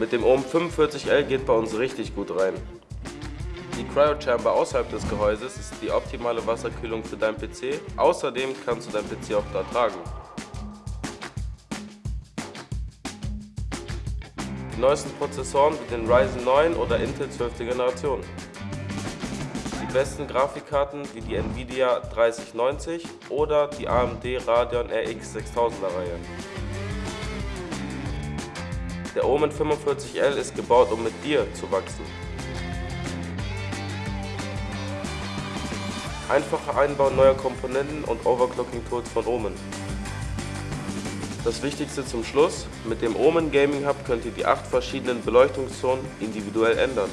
Mit dem Ohm 45L geht bei uns richtig gut rein. Die Cryo Chamber außerhalb des Gehäuses ist die optimale Wasserkühlung für deinen PC. Außerdem kannst du deinen PC auch da tragen. Die neuesten Prozessoren wie den Ryzen 9 oder Intel 12. Generation. Die besten Grafikkarten wie die Nvidia 3090 oder die AMD Radeon RX 6000er Reihe. Der Omen 45L ist gebaut, um mit dir zu wachsen. Einfacher Einbau neuer Komponenten und Overclocking-Tools von Omen. Das Wichtigste zum Schluss, mit dem Omen Gaming Hub könnt ihr die acht verschiedenen Beleuchtungszonen individuell ändern.